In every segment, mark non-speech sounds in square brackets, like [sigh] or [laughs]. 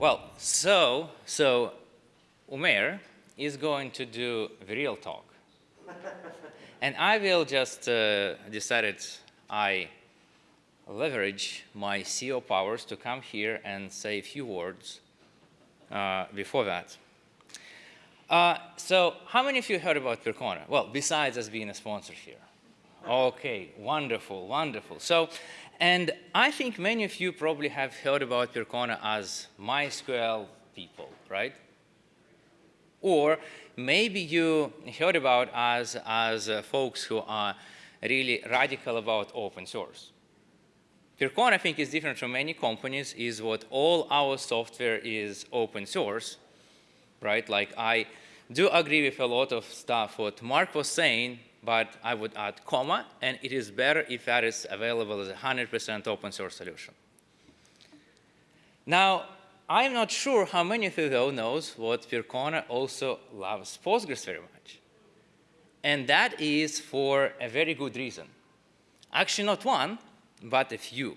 Well, so, so Umair is going to do the real talk. [laughs] and I will just uh, decided I leverage my CEO powers to come here and say a few words uh, before that. Uh, so how many of you heard about Percona? Well, besides us being a sponsor here. Okay, wonderful, wonderful. So, and I think many of you probably have heard about Percona as MySQL people, right? Or maybe you heard about us as uh, folks who are really radical about open source. Percona, I think, is different from many companies, is what all our software is open source, right? Like I do agree with a lot of stuff what Mark was saying, but I would add comma, and it is better if that is available as a 100% open source solution. Now, I'm not sure how many of you though knows what Percona also loves Postgres very much. And that is for a very good reason. Actually not one, but a few.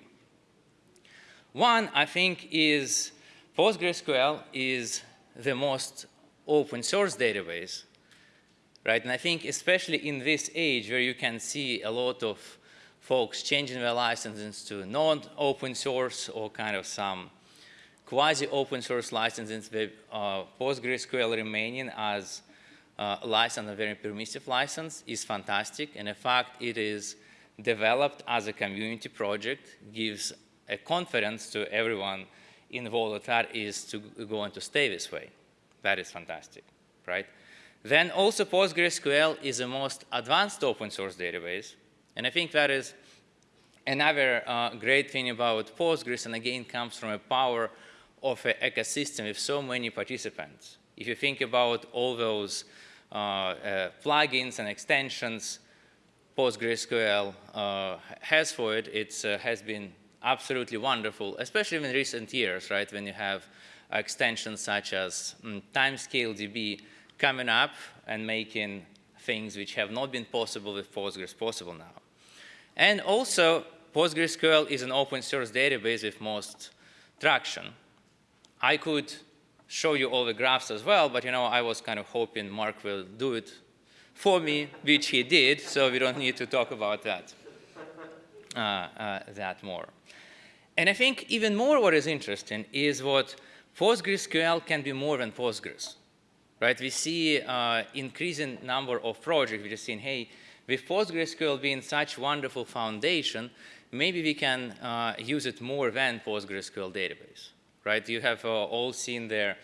One, I think, is PostgreSQL is the most open source database, right? And I think especially in this age where you can see a lot of folks changing their licenses to non-open source or kind of some quasi-open source licenses with uh, PostgreSQL remaining as uh, license, a very permissive license, is fantastic. And in fact, it is developed as a community project, gives a confidence to everyone involved that is to going to stay this way. That is fantastic, right? Then also PostgreSQL is the most advanced open source database. And I think that is another uh, great thing about Postgres, and again comes from a power of an ecosystem with so many participants. If you think about all those uh, uh, plugins and extensions PostgreSQL uh, has for it, it uh, has been absolutely wonderful, especially in recent years, right, when you have extensions such as um, Timescale DB coming up and making things which have not been possible with Postgres possible now. And also, PostgreSQL is an open source database with most traction. I could show you all the graphs as well, but you know, I was kind of hoping Mark will do it for me, which he did, so we don't need to talk about that, uh, uh, that more. And I think even more what is interesting is what PostgreSQL can be more than Postgres, right? We see uh, increasing number of projects are just saying, hey, with PostgreSQL being such wonderful foundation, maybe we can uh, use it more than PostgreSQL database, right? You have uh, all seen there,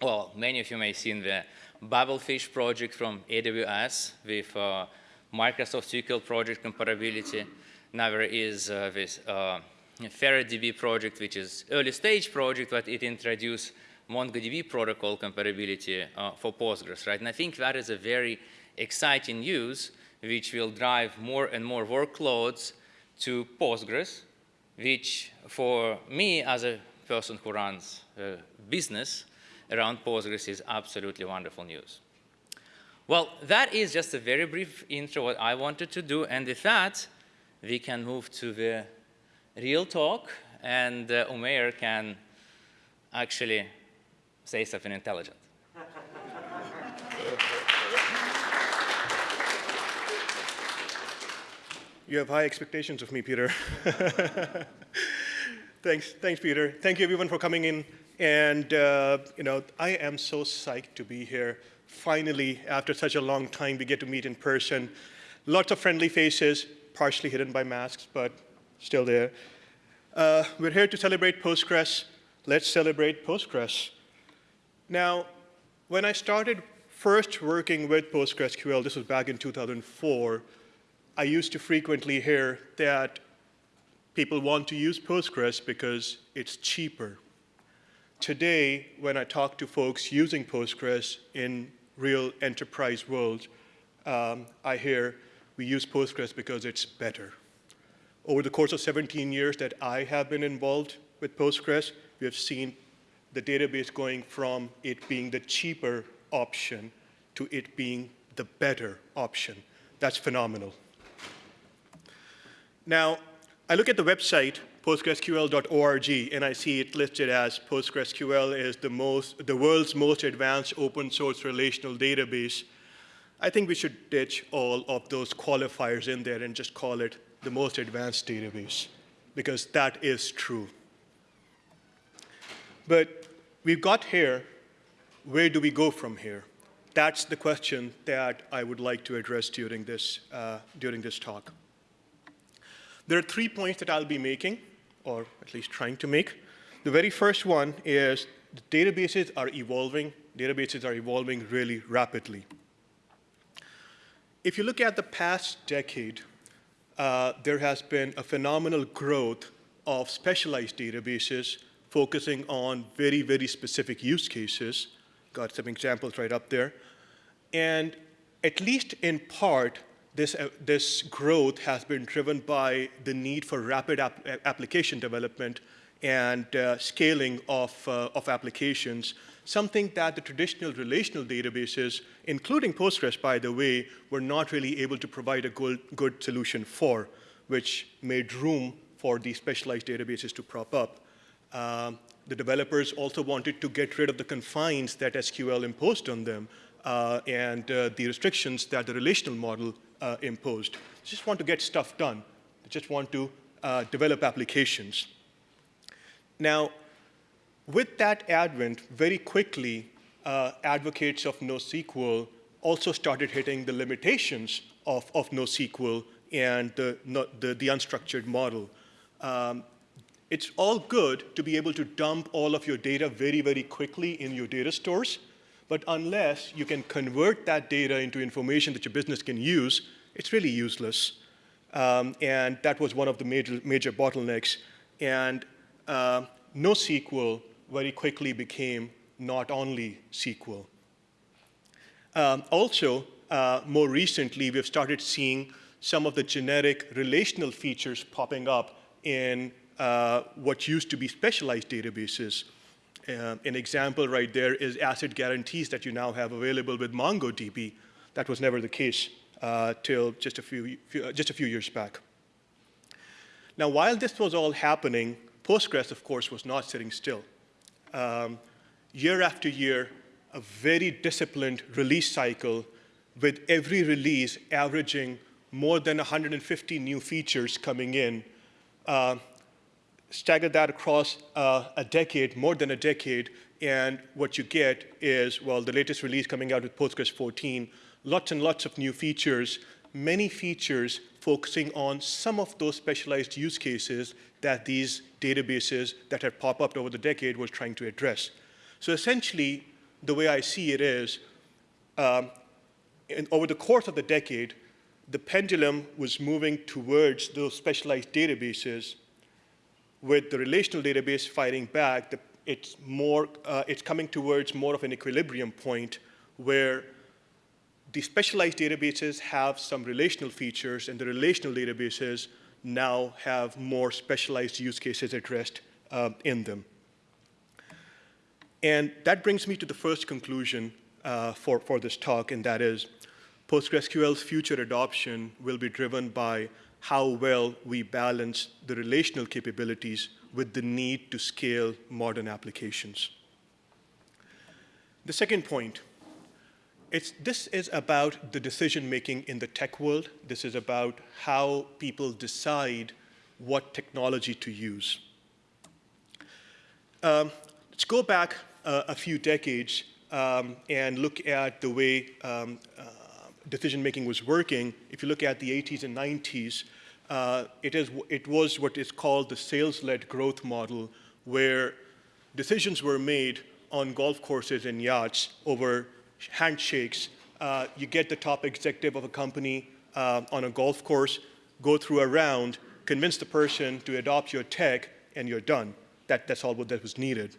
well, many of you may have seen the Babelfish project from AWS with uh, Microsoft SQL project compatibility. Now there is uh, this uh, FerretDB project, which is early stage project, but it introduced MongoDB protocol compatibility uh, for Postgres, right? And I think that is a very exciting news, which will drive more and more workloads to Postgres, which for me as a person who runs a business around Postgres is absolutely wonderful news. Well, that is just a very brief intro what I wanted to do, and with that, we can move to the real talk, and uh, Umair can actually say something intelligent. You have high expectations of me, Peter. [laughs] thanks, thanks, Peter. Thank you, everyone, for coming in. And, uh, you know, I am so psyched to be here. Finally, after such a long time, we get to meet in person. Lots of friendly faces, partially hidden by masks, but still there. Uh, we're here to celebrate Postgres. Let's celebrate Postgres. Now, when I started first working with PostgreSQL, this was back in 2004, I used to frequently hear that people want to use Postgres because it's cheaper today, when I talk to folks using Postgres in real enterprise world, um, I hear we use Postgres because it's better. Over the course of 17 years that I have been involved with Postgres, we have seen the database going from it being the cheaper option to it being the better option. That's phenomenal. Now, I look at the website postgresql.org, and I see it listed as PostgreSQL is the, most, the world's most advanced open source relational database. I think we should ditch all of those qualifiers in there and just call it the most advanced database, because that is true. But we've got here, where do we go from here? That's the question that I would like to address during this, uh, during this talk. There are three points that I'll be making, or at least trying to make. The very first one is the databases are evolving. Databases are evolving really rapidly. If you look at the past decade, uh, there has been a phenomenal growth of specialized databases focusing on very, very specific use cases. Got some examples right up there. And at least in part, this, uh, this growth has been driven by the need for rapid ap application development and uh, scaling of, uh, of applications, something that the traditional relational databases, including Postgres, by the way, were not really able to provide a good, good solution for, which made room for these specialized databases to prop up. Um, the developers also wanted to get rid of the confines that SQL imposed on them uh, and uh, the restrictions that the relational model uh, imposed. They just want to get stuff done. They just want to uh, develop applications. Now, with that advent, very quickly, uh, advocates of NoSQL also started hitting the limitations of, of NoSQL and the, the, the unstructured model. Um, it's all good to be able to dump all of your data very, very quickly in your data stores, but unless you can convert that data into information that your business can use, it's really useless. Um, and that was one of the major, major bottlenecks. And uh, NoSQL very quickly became not only SQL. Um, also, uh, more recently, we've started seeing some of the generic relational features popping up in uh, what used to be specialized databases. Uh, an example right there is ACID guarantees that you now have available with MongoDB. That was never the case uh, till just a few, few, just a few years back. Now, while this was all happening, Postgres, of course, was not sitting still. Um, year after year, a very disciplined release cycle with every release averaging more than 150 new features coming in uh, stagger that across uh, a decade, more than a decade, and what you get is, well, the latest release coming out with Postgres 14, lots and lots of new features, many features focusing on some of those specialized use cases that these databases that have popped up over the decade was trying to address. So essentially, the way I see it is, um, over the course of the decade, the pendulum was moving towards those specialized databases with the relational database fighting back, the, it's, more, uh, it's coming towards more of an equilibrium point where the specialized databases have some relational features and the relational databases now have more specialized use cases addressed uh, in them. And that brings me to the first conclusion uh, for, for this talk, and that is PostgreSQL's future adoption will be driven by how well we balance the relational capabilities with the need to scale modern applications. The second point, this is about the decision making in the tech world. This is about how people decide what technology to use. Um, let's go back uh, a few decades um, and look at the way um, uh, decision making was working, if you look at the 80s and 90s, uh, it, is, it was what is called the sales-led growth model, where decisions were made on golf courses and yachts over handshakes. Uh, you get the top executive of a company uh, on a golf course, go through a round, convince the person to adopt your tech, and you're done. That, that's all that was needed.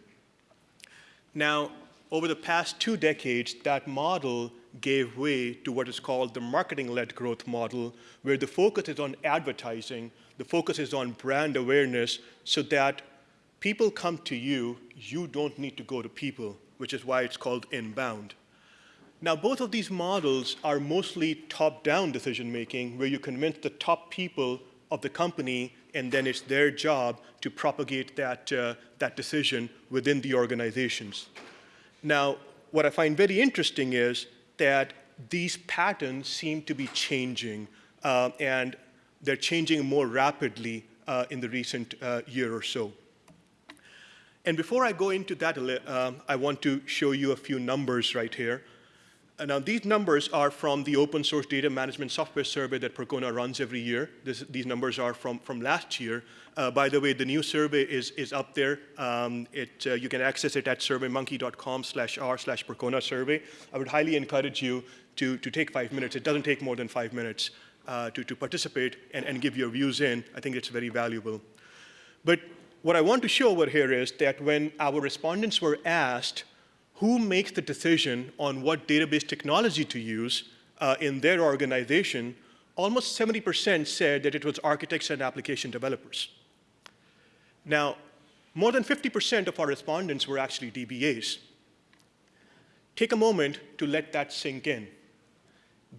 Now, over the past two decades, that model gave way to what is called the marketing-led growth model, where the focus is on advertising, the focus is on brand awareness, so that people come to you, you don't need to go to people, which is why it's called inbound. Now, both of these models are mostly top-down decision-making, where you convince the top people of the company and then it's their job to propagate that, uh, that decision within the organizations. Now, what I find very interesting is that these patterns seem to be changing, uh, and they're changing more rapidly uh, in the recent uh, year or so. And before I go into that, um, I want to show you a few numbers right here. And now these numbers are from the open source data management software survey that Percona runs every year. This, these numbers are from, from last year. Uh, by the way, the new survey is, is up there. Um, it, uh, you can access it at surveymonkey.com slash r slash Percona survey. I would highly encourage you to, to take five minutes. It doesn't take more than five minutes uh, to, to participate and, and give your views in. I think it's very valuable. But what I want to show over here is that when our respondents were asked who makes the decision on what database technology to use uh, in their organization, almost 70% said that it was architects and application developers. Now, more than 50% of our respondents were actually DBAs. Take a moment to let that sink in.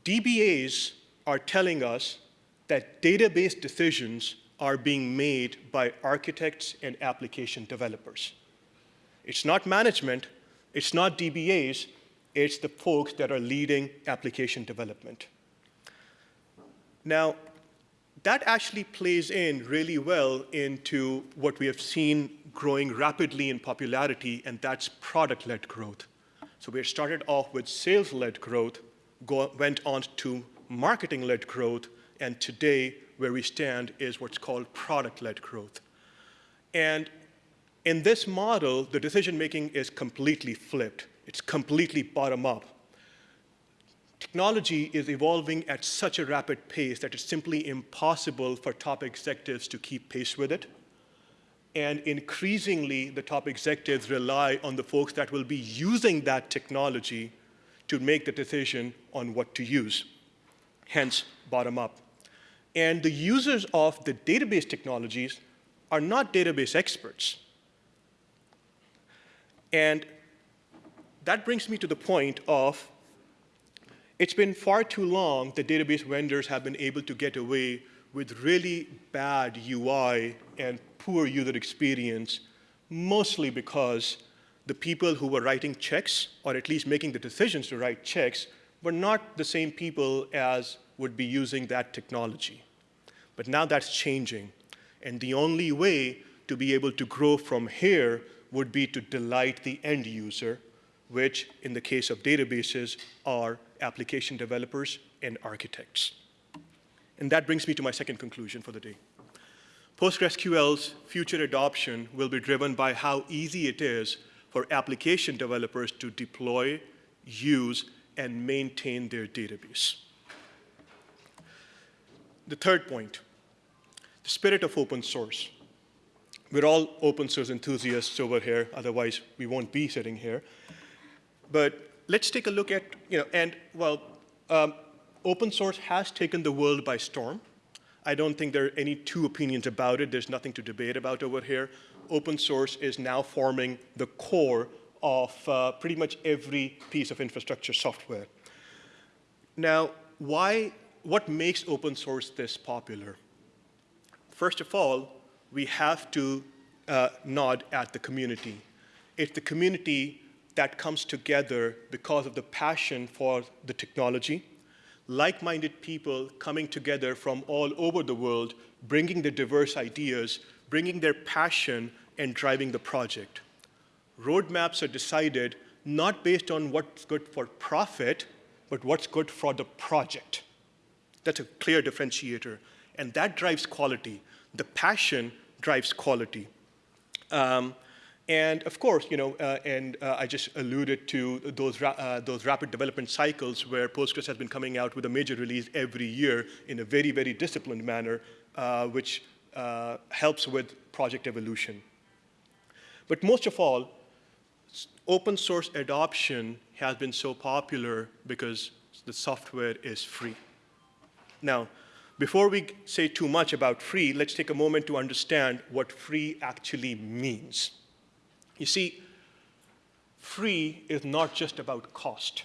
DBAs are telling us that database decisions are being made by architects and application developers. It's not management, it's not DBAs, it's the folks that are leading application development. Now, that actually plays in really well into what we have seen growing rapidly in popularity, and that's product-led growth. So we started off with sales-led growth, go, went on to marketing-led growth, and today where we stand is what's called product-led growth. And in this model, the decision-making is completely flipped. It's completely bottom-up. Technology is evolving at such a rapid pace that it's simply impossible for top executives to keep pace with it. And increasingly, the top executives rely on the folks that will be using that technology to make the decision on what to use, hence bottom up. And the users of the database technologies are not database experts. And that brings me to the point of it's been far too long that database vendors have been able to get away with really bad UI and poor user experience, mostly because the people who were writing checks, or at least making the decisions to write checks, were not the same people as would be using that technology. But now that's changing. And the only way to be able to grow from here would be to delight the end user, which in the case of databases are application developers and architects. And that brings me to my second conclusion for the day. PostgreSQL's future adoption will be driven by how easy it is for application developers to deploy, use, and maintain their database. The third point, the spirit of open source. We're all open source enthusiasts over here, otherwise we won't be sitting here. But let's take a look at, you know, and well, um, open source has taken the world by storm. I don't think there are any two opinions about it. There's nothing to debate about over here. Open source is now forming the core of uh, pretty much every piece of infrastructure software. Now, why, what makes open source this popular? First of all, we have to uh, nod at the community. It's the community that comes together because of the passion for the technology, like-minded people coming together from all over the world, bringing their diverse ideas, bringing their passion, and driving the project. Roadmaps are decided not based on what's good for profit, but what's good for the project. That's a clear differentiator, and that drives quality. The passion drives quality. Um, and of course, you know, uh, and uh, I just alluded to those, ra uh, those rapid development cycles where Postgres has been coming out with a major release every year in a very, very disciplined manner, uh, which uh, helps with project evolution. But most of all, open source adoption has been so popular because the software is free. Now, before we say too much about free, let's take a moment to understand what free actually means. You see, free is not just about cost.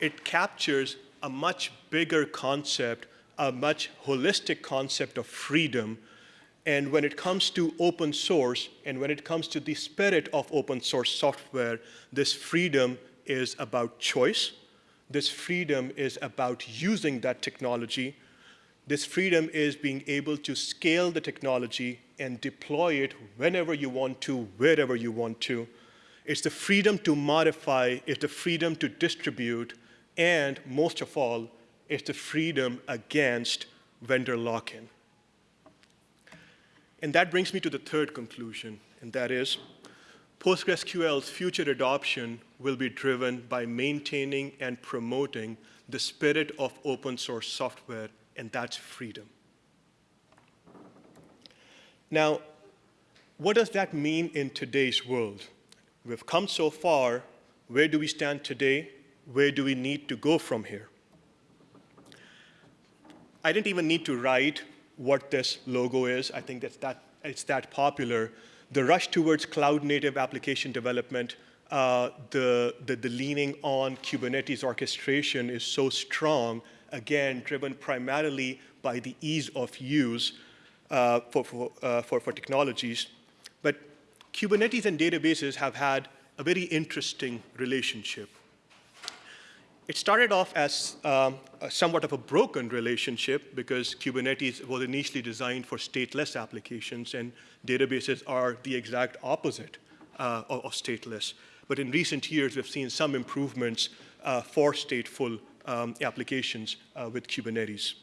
It captures a much bigger concept, a much holistic concept of freedom And when it comes to open source and when it comes to the spirit of open source software, this freedom is about choice. This freedom is about using that technology. This freedom is being able to scale the technology and deploy it whenever you want to, wherever you want to. It's the freedom to modify, it's the freedom to distribute, and most of all, it's the freedom against vendor lock-in. And that brings me to the third conclusion, and that is PostgreSQL's future adoption will be driven by maintaining and promoting the spirit of open source software, and that's freedom. Now, what does that mean in today's world? We've come so far. Where do we stand today? Where do we need to go from here? I didn't even need to write what this logo is. I think that's that, it's that popular. The rush towards cloud-native application development, uh, the, the, the leaning on Kubernetes orchestration is so strong, again, driven primarily by the ease of use uh, for, for, uh, for, for technologies. But Kubernetes and databases have had a very interesting relationship. It started off as um, somewhat of a broken relationship because Kubernetes was initially designed for stateless applications and databases are the exact opposite uh, of, stateless. But in recent years, we've seen some improvements uh, for stateful um, applications uh, with Kubernetes.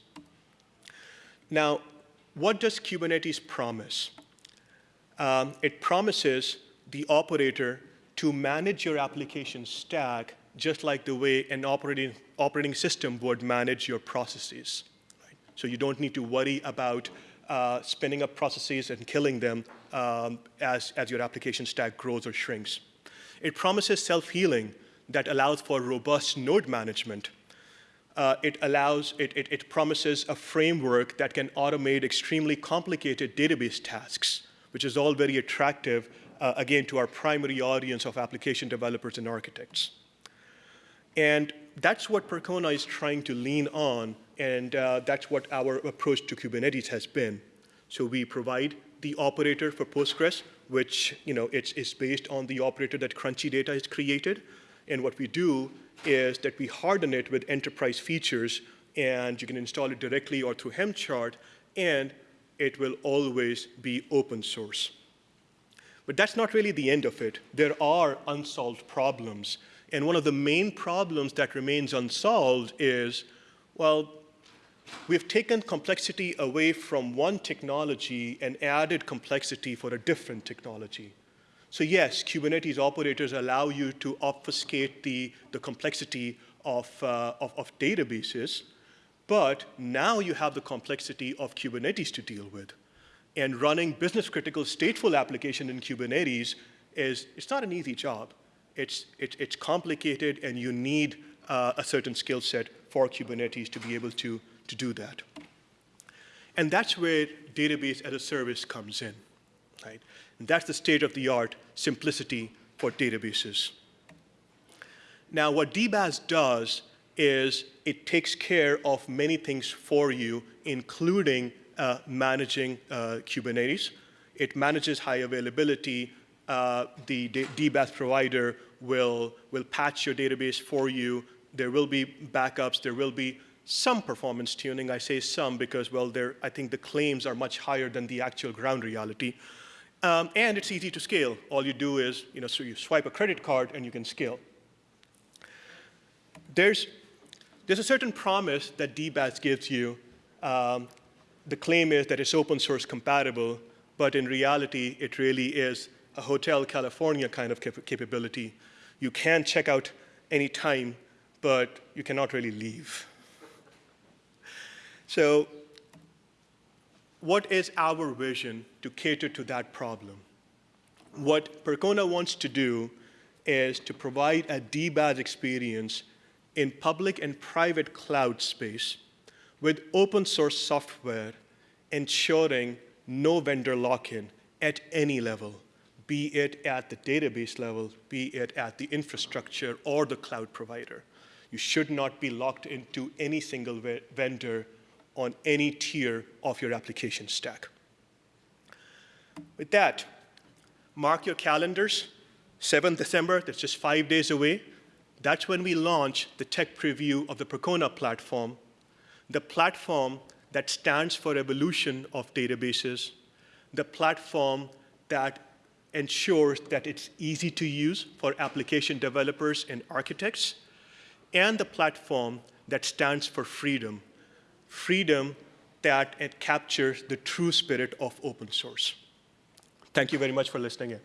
Now, what does Kubernetes promise? Um, it promises the operator to manage your application stack just like the way an operating, operating system would manage your processes. Right? So you don't need to worry about uh, spinning up processes and killing them um, as, as your application stack grows or shrinks. It promises self-healing that allows for robust node management. Uh, it allows, it, it, it promises a framework that can automate extremely complicated database tasks, which is all very attractive, uh, again, to our primary audience of application developers and architects. And that's what Percona is trying to lean on, and uh, that's what our approach to Kubernetes has been. So we provide the operator for Postgres, which you know, it's, it's based on the operator that Crunchy Data has created. And what we do is that we harden it with enterprise features, and you can install it directly or through Helmchart, and it will always be open source. But that's not really the end of it. There are unsolved problems and one of the main problems that remains unsolved is, well, we've taken complexity away from one technology and added complexity for a different technology. So yes, Kubernetes operators allow you to obfuscate the, the complexity of, uh, of, of databases, but now you have the complexity of Kubernetes to deal with. And running business critical stateful application in Kubernetes is, it's not an easy job it's, it, it's complicated and you need uh, a certain skill set for Kubernetes to be able to, to do that. And that's where database as a service comes in, right? And that's the state-of-the-art simplicity for databases. Now, what DBaaS does is it takes care of many things for you, including uh, managing uh, Kubernetes. It manages high availability, uh, the DBaaS provider will, will patch your database for you. There will be backups. There will be some performance tuning. I say some because, well, I think the claims are much higher than the actual ground reality. Um, and it's easy to scale. All you do is, you know, so you swipe a credit card and you can scale. There's, there's a certain promise that DBaaS gives you. Um, the claim is that it's open source compatible, but in reality, it really is a Hotel California kind of cap capability. You can check out any time, but you cannot really leave. [laughs] So what is our vision to cater to that problem? What Percona wants to do is to provide a DBaaS experience in public and private cloud space with open source software ensuring no vendor lock-in at any level be it at the database level, be it at the infrastructure or the cloud provider. You should not be locked into any single vendor on any tier of your application stack. With that, mark your calendars. 7th December, that's just five days away. That's when we launch the tech preview of the Percona platform, the platform that stands for evolution of databases, the platform that ensures that it's easy to use for application developers and architects, and the platform that stands for freedom, freedom that it captures the true spirit of open source. Thank you very much for listening in.